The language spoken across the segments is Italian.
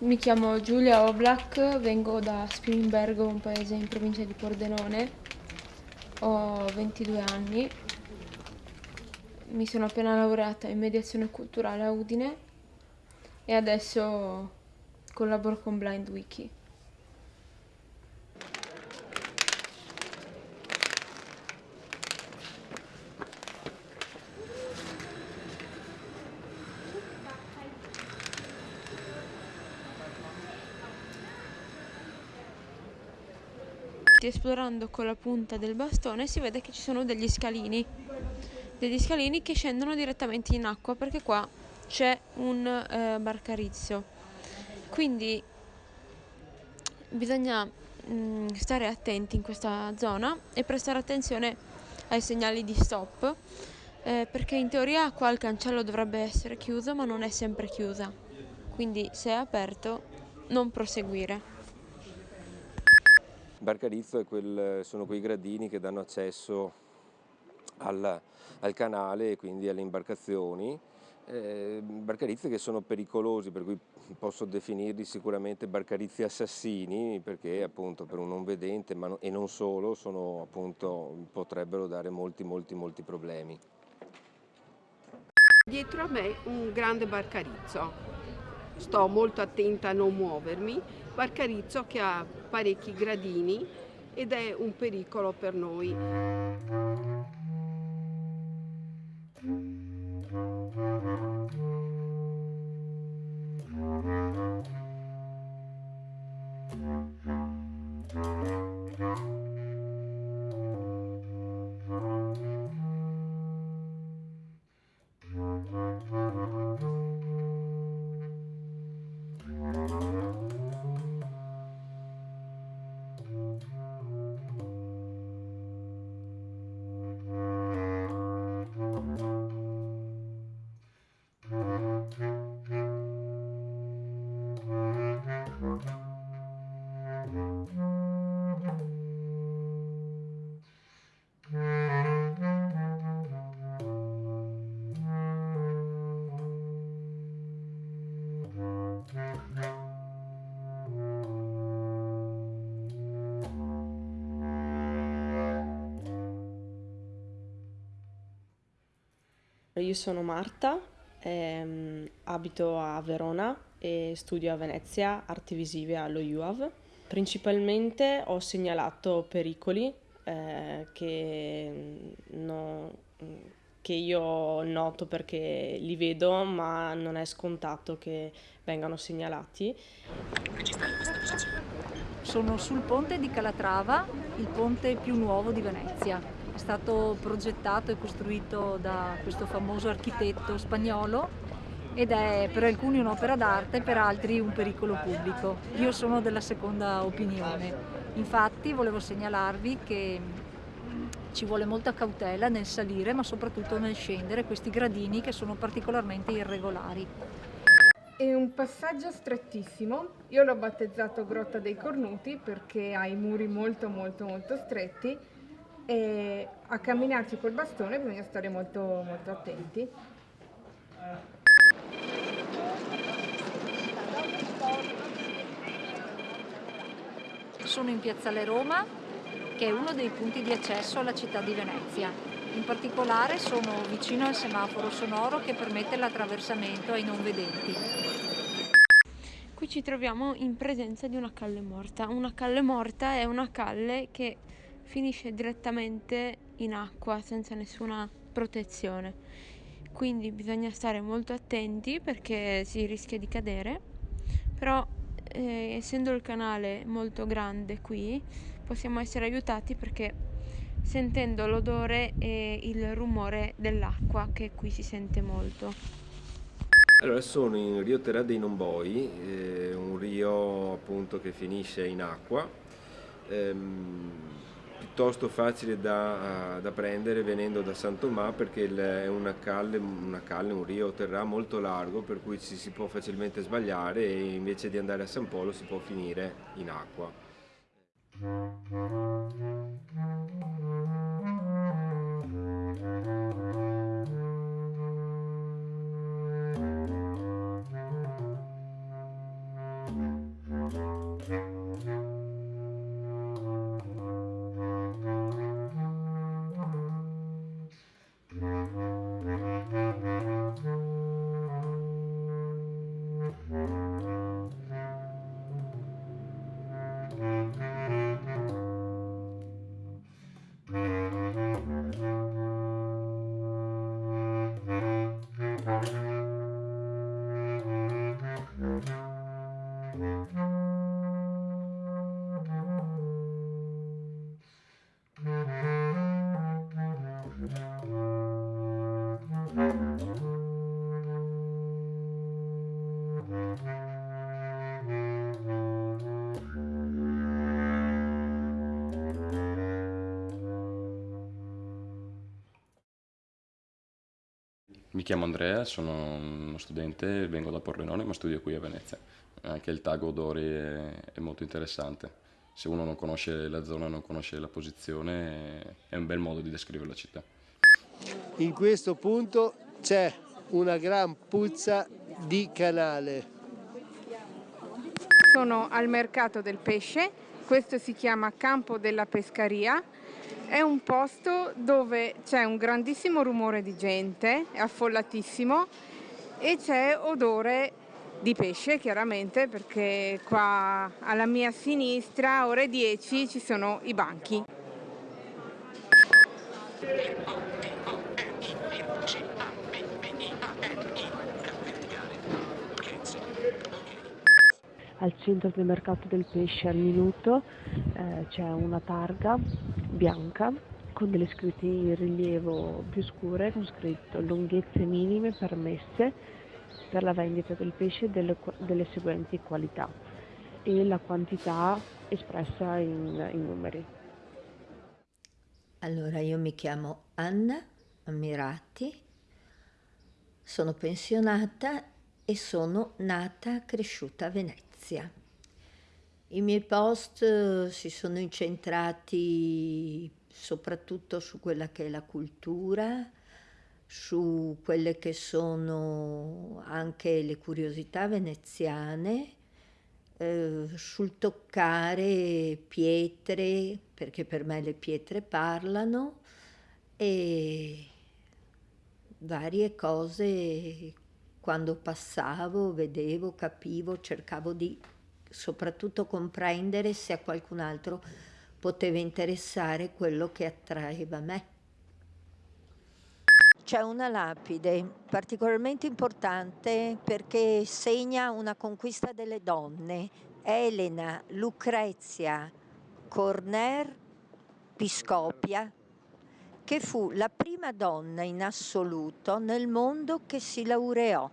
Mi chiamo Giulia Oblak, vengo da Spilimbergo, un paese in provincia di Pordenone. Ho 22 anni. Mi sono appena laureata in mediazione culturale a Udine e adesso collaboro con Blind Wiki. Esplorando con la punta del bastone si vede che ci sono degli scalini, degli scalini che scendono direttamente in acqua perché qua c'è un eh, barcarizzo. Quindi bisogna mh, mm, stare attenti in questa zona e prestare attenzione ai segnali di stop eh, perché in teoria qua il cancello dovrebbe essere chiuso ma non è sempre chiusa. Quindi se è aperto non proseguire. Barcarizzo quel, sono quei gradini che danno accesso al, al canale e quindi alle imbarcazioni. Eh, barcarizzi che sono pericolosi, per cui posso definirli sicuramente barcarizzi assassini, perché appunto per un non vedente no, e non solo sono, appunto, potrebbero dare molti molti molti problemi. Dietro a me un grande barcarizzo, sto molto attenta a non muovermi Barcarizzo che ha parecchi gradini ed è un pericolo per noi. Io sono Marta, ehm, abito a Verona e studio a Venezia arti visive allo UAV. Principalmente ho segnalato pericoli eh, che, no, che io noto perché li vedo ma non è scontato che vengano segnalati. Sono sul ponte di Calatrava, il ponte più nuovo di Venezia è stato progettato e costruito da questo famoso architetto spagnolo ed è per alcuni un'opera d'arte, per altri un pericolo pubblico. Io sono della seconda opinione. Infatti volevo segnalarvi che ci vuole molta cautela nel salire ma soprattutto nel scendere questi gradini che sono particolarmente irregolari. È un passaggio strettissimo, io l'ho battezzato Grotta dei Cornuti perché ha i muri molto molto molto stretti e a camminarci col bastone bisogna stare molto, molto attenti. Sono in Piazzale Roma, che è uno dei punti di accesso alla città di Venezia. In particolare sono vicino al semaforo sonoro che permette l'attraversamento ai non vedenti. Qui ci troviamo in presenza di una calle morta. Una calle morta è una calle che finisce direttamente in acqua senza nessuna protezione. Quindi bisogna stare molto attenti perché si rischia di cadere, però eh, essendo il canale molto grande qui possiamo essere aiutati perché sentendo l'odore e il rumore dell'acqua che qui si sente molto. Allora sono in Rio Terra dei Nomboi, eh, un rio appunto che finisce in acqua. Ehm, piuttosto facile da, da, prendere venendo da San Tomà perché è una calle, una calle, un rio terrà molto largo per cui ci si può facilmente sbagliare e invece di andare a San Polo si può finire in acqua. Mi chiamo Andrea, sono uno studente, vengo da Pordenone ma studio qui a Venezia. Anche il tag odori è, è molto interessante. Se uno non conosce la zona, non conosce la posizione, è un bel modo di descrivere la città. In questo punto c'è una gran puzza di canale. Sono al mercato del pesce, questo si chiama Campo della Pescaria, è un posto dove c'è un grandissimo rumore di gente, è affollatissimo e c'è odore di pesce chiaramente perché qua alla mia sinistra ore 10 ci sono i banchi. Al centro del mercato del pesce al minuto eh, c'è una targa bianca con delle scritte in rilievo più scure con scritto lunghezze minime permesse per la vendita del pesce delle, delle seguenti qualità e la quantità espressa in, in numeri. Allora, io mi chiamo Anna Ammirati, sono pensionata e sono nata e cresciuta a Venezia. I miei post eh, si sono incentrati soprattutto su quella che è la cultura, su quelle che sono anche le curiosità veneziane, eh, sul toccare pietre, perché per me le pietre parlano, e varie cose quando passavo, vedevo, capivo, cercavo di soprattutto comprendere se a qualcun altro poteva interessare quello che attraeva me. C'è una lapide particolarmente importante perché segna una conquista delle donne. Elena Lucrezia Corner Piscopia, che fu la prima donna in assoluto nel mondo che si laureò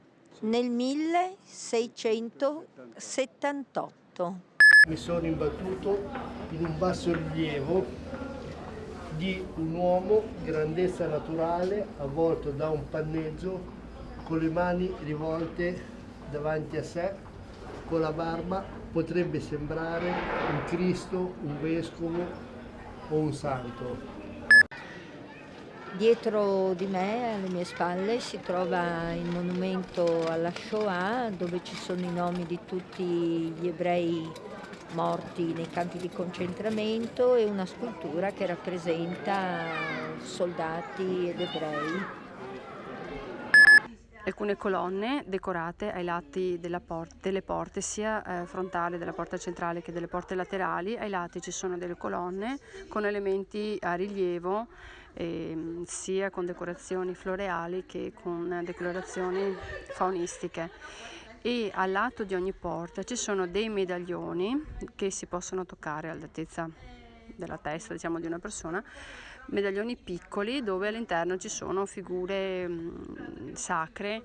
nel 1678. Mi sono imbattuto in un basso rilievo di un uomo grandezza naturale avvolto da un panneggio con le mani rivolte davanti a sé, con la barba, potrebbe sembrare un Cristo, un vescovo o un santo. Dietro di me, alle mie spalle, si trova il monumento alla Shoah dove ci sono i nomi di tutti gli ebrei morti nei campi di concentramento e una scultura che rappresenta soldati ed ebrei. Alcune colonne decorate ai lati por delle porte, sia eh, frontale della porta centrale che delle porte laterali. Ai lati ci sono delle colonne con elementi a rilievo, eh, sia con decorazioni floreali che con decorazioni faunistiche e al lato di ogni porta ci sono dei medaglioni che si possono toccare all'altezza della testa diciamo di una persona medaglioni piccoli dove all'interno ci sono figure mh, sacre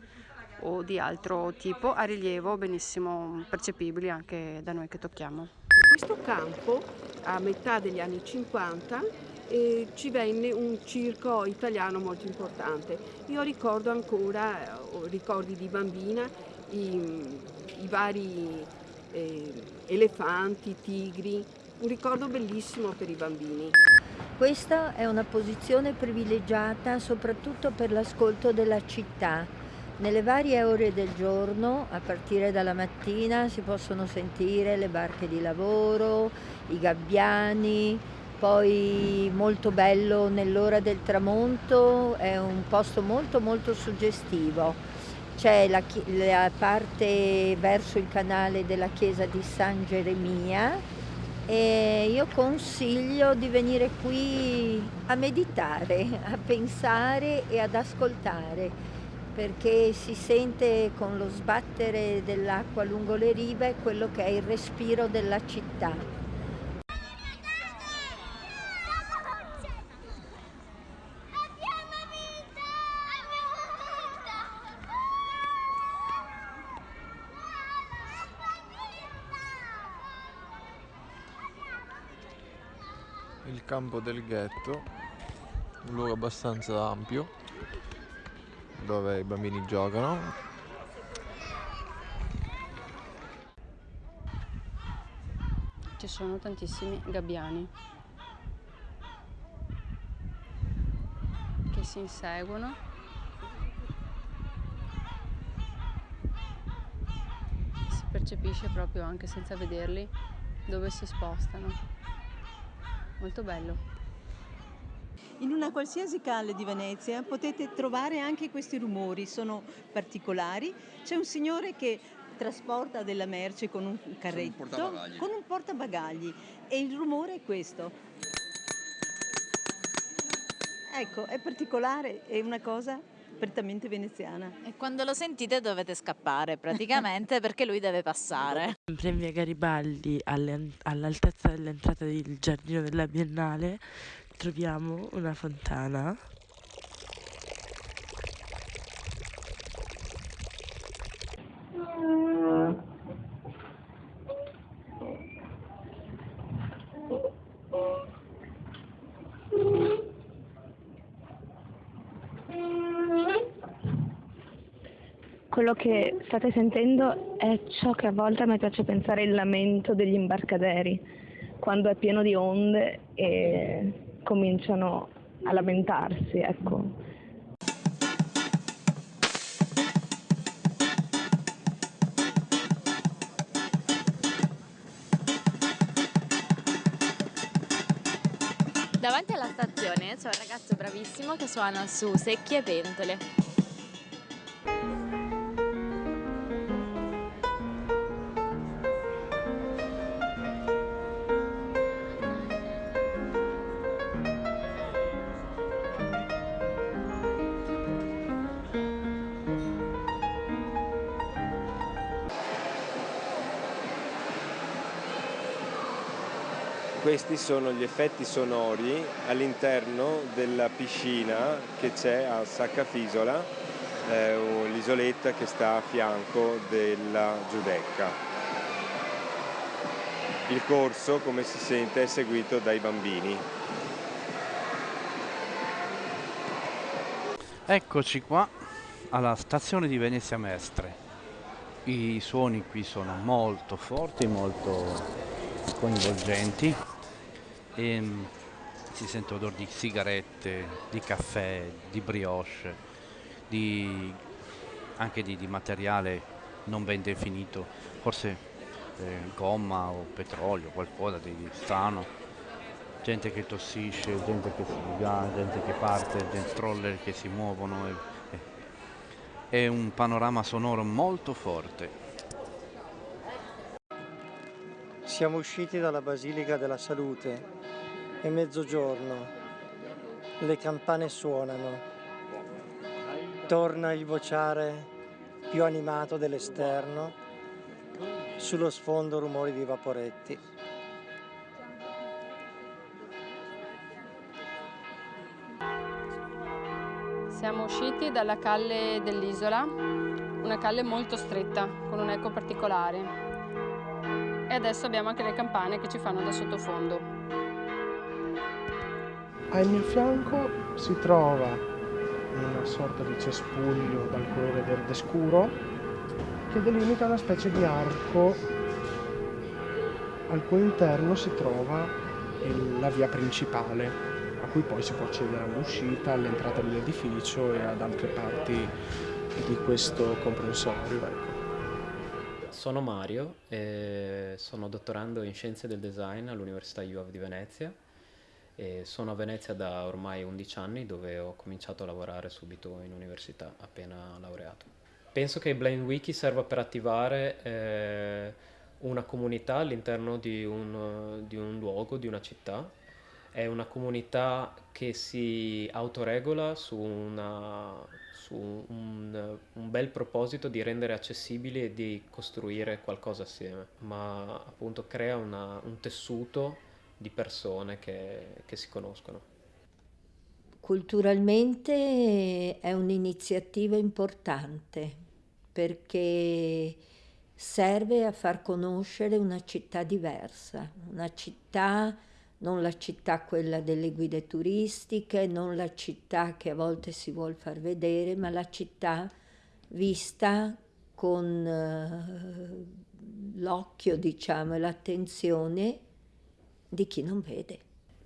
o di altro tipo a rilievo benissimo percepibili anche da noi che tocchiamo. Questo campo a metà degli anni 50 eh, ci venne un circo italiano molto importante. Io ricordo ancora, eh, ricordi di bambina, i, i vari eh, elefanti, tigri, un ricordo bellissimo per i bambini. Questa è una posizione privilegiata soprattutto per l'ascolto della città. Nelle varie ore del giorno, a partire dalla mattina, si possono sentire le barche di lavoro, i gabbiani, poi molto bello nell'ora del tramonto, è un posto molto molto suggestivo c'è la, la, parte verso il canale della chiesa di San Geremia e io consiglio di venire qui a meditare, a pensare e ad ascoltare perché si sente con lo sbattere dell'acqua lungo le rive quello che è il respiro della città. Campo del ghetto, un luogo abbastanza ampio, dove i bambini giocano. Ci sono tantissimi gabbiani che si inseguono. Si percepisce proprio anche senza vederli dove si spostano. Molto bello. In una qualsiasi calle di Venezia potete trovare anche questi rumori, sono particolari. C'è un signore che trasporta della merce con un carretto, portabagagli. con un portabagagli e il rumore è questo. Ecco, è particolare, è una cosa prettamente veneziana. E quando lo sentite dovete scappare praticamente perché lui deve passare. Sempre in via Garibaldi, all'altezza dell'entrata del giardino della Biennale, troviamo una fontana. Quello che state sentendo è ciò che a volte a me piace pensare il lamento degli imbarcaderi, quando è pieno di onde e cominciano a lamentarsi, ecco. Davanti alla stazione c'è un ragazzo bravissimo che suona su secchie e pentole. Questi sono gli effetti sonori all'interno della piscina che c'è a Saccafisola, eh, l'isoletta che sta a fianco della Giudecca. Il corso, come si sente, è seguito dai bambini. Eccoci qua alla stazione di Venezia Mestre. I suoni qui sono molto forti, molto coinvolgenti e mm, si sente odore di sigarette, di caffè, di brioche, di, anche di, di materiale non ben definito, forse eh, gomma o petrolio, qualcosa di strano. Gente che tossisce, gente che si divia, gente che parte, gente stroller che si muovono. e- e- è un panorama sonoro molto forte. Siamo usciti dalla Basilica della Salute, è mezzogiorno, le campane suonano, torna il vociare più animato dell'esterno, sullo sfondo rumori di vaporetti. Siamo usciti dalla calle dell'isola, una calle molto stretta, con un eco particolare. E adesso abbiamo anche le campane che ci fanno da sottofondo. Al mio fianco si trova una sorta di cespuglio dal colore verde scuro che delimita una specie di arco al cui interno si trova la via principale a cui poi si può accedere all'uscita, all'entrata dell'edificio e ad altre parti di questo comprensorio. ecco. Sono Mario e sono dottorando in Scienze del Design all'Università UAV di Venezia e sono a Venezia da ormai 11 anni dove ho cominciato a lavorare subito in università appena laureato. Penso che Blind Wiki serva per attivare eh, una comunità all'interno di un, di un luogo, di una città. È una comunità che si autoregola su, una, su un, un bel proposito di rendere accessibili e di costruire qualcosa assieme, ma appunto crea una- un tessuto di persone che, che si conoscono. Culturalmente è un'iniziativa importante perché serve a far conoscere una città diversa, una città non la città quella delle guide turistiche, non la città che a volte si vuol far vedere, ma la città vista con uh, l'occhio, diciamo, e l'attenzione di chi non vede.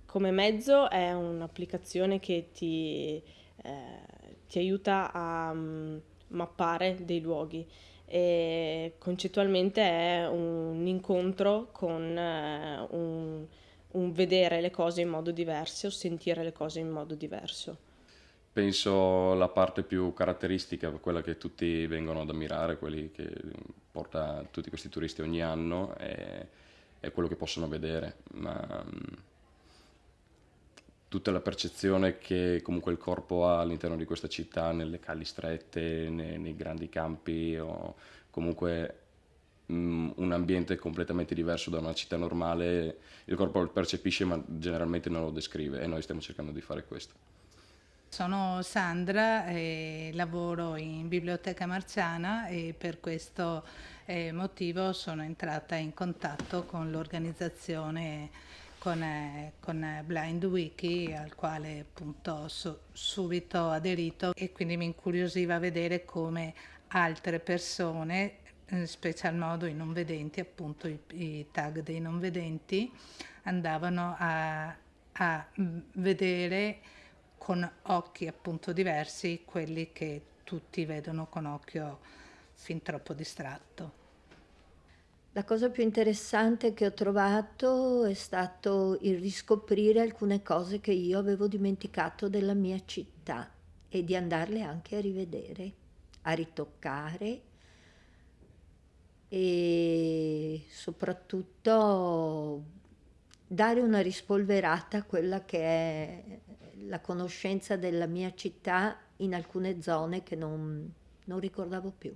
Come mezzo è un'applicazione che ti, eh, ti aiuta a um, mappare dei luoghi e concettualmente è un incontro con uh, un un vedere le cose in modo diverso o sentire le cose in modo diverso. Penso la parte più caratteristica, quella che tutti vengono ad ammirare, quelli che porta tutti questi turisti ogni anno, è, è quello che possono vedere. Ma, mm, tutta la percezione che comunque il corpo ha all'interno di questa città, nelle calli strette, nei, nei grandi campi o comunque Mm, un ambiente completamente diverso da una città normale, il corpo lo percepisce ma generalmente non lo descrive e noi stiamo cercando di fare questo. Sono Sandra e lavoro in Biblioteca Marciana e per questo eh, motivo sono entrata in contatto con l'organizzazione con, eh, con Blind Wiki al quale appunto so, subito aderito e quindi mi incuriosiva vedere come altre persone in special modo i non vedenti, appunto i, i tag dei non vedenti, andavano a, a vedere con occhi appunto diversi quelli che tutti vedono con occhio fin troppo distratto. La cosa più interessante che ho trovato è stato il riscoprire alcune cose che io avevo dimenticato della mia città e di andarle anche a rivedere, a ritoccare e soprattutto dare una rispolverata a quella che è la conoscenza della mia città in alcune zone che non, non ricordavo più.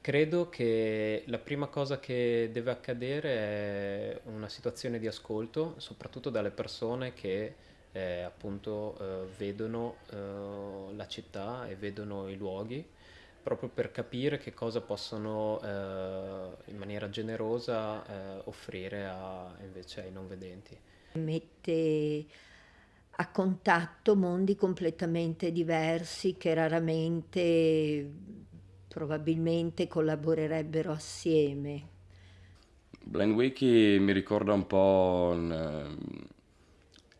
Credo che la prima cosa che deve accadere è una situazione di ascolto, soprattutto dalle persone che eh, appunto eh, vedono eh, la città e vedono i luoghi proprio per capire che cosa possono eh, in maniera generosa eh, offrire a, invece ai non vedenti. Mette a contatto mondi completamente diversi che raramente probabilmente collaborerebbero assieme. Blind Wiki mi ricorda un po' un,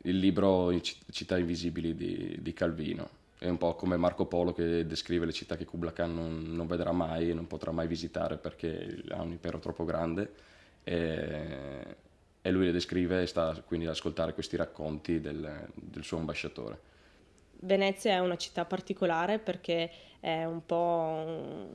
il libro Città invisibili di, di Calvino è un po' come Marco Polo che descrive le città che Kubla Khan non, non vedrà mai e non potrà mai visitare perché ha un impero troppo grande e, e lui le descrive e sta quindi ad ascoltare questi racconti del, del suo ambasciatore. Venezia è una città particolare perché è un po'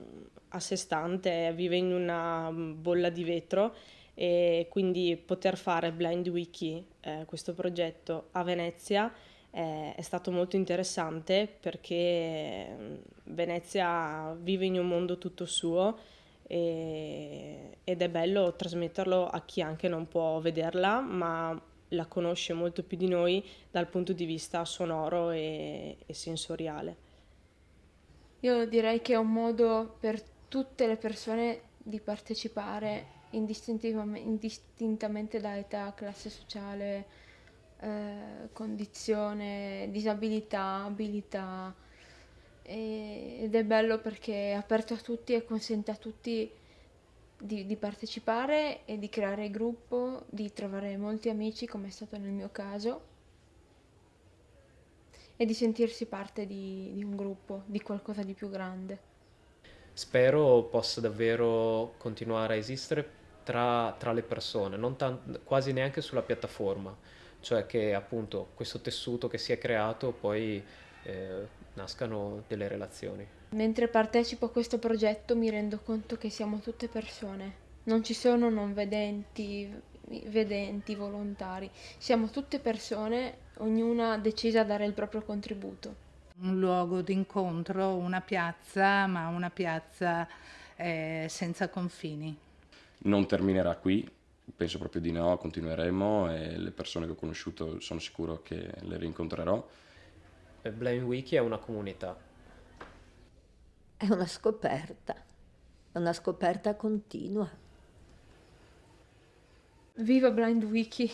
a sé stante, vive in una bolla di vetro e quindi poter fare Blind Wiki, eh, questo progetto a Venezia, eh, è stato molto interessante perché mm, Venezia vive in un mondo tutto suo e, ed è bello trasmetterlo a chi anche non può vederla ma la conosce molto più di noi dal punto di vista sonoro e, e sensoriale. Io direi che è un modo per tutte le persone di partecipare indistintamente da età, classe sociale, eh, condizione, disabilità, abilità ed è bello perché è aperto a tutti e consente a tutti di, di, partecipare e di creare gruppo, di trovare molti amici come è stato nel mio caso e di sentirsi parte di, di un gruppo, di qualcosa di più grande. Spero possa davvero continuare a esistere tra, tra le persone, non tan- quasi neanche sulla piattaforma cioè che appunto questo tessuto che si è creato poi eh, nascano delle relazioni. Mentre partecipo a questo progetto mi rendo conto che siamo tutte persone, non ci sono non vedenti, vedenti, volontari, siamo tutte persone, ognuna decisa a dare il proprio contributo. Un luogo d'incontro, una piazza, ma una piazza eh, senza confini. Non terminerà qui, penso proprio di no, continueremo e le persone che ho conosciuto sono sicuro che le rincontrerò. Blind Wiki è una comunità. È una scoperta, è una scoperta continua. Viva Blind Wiki!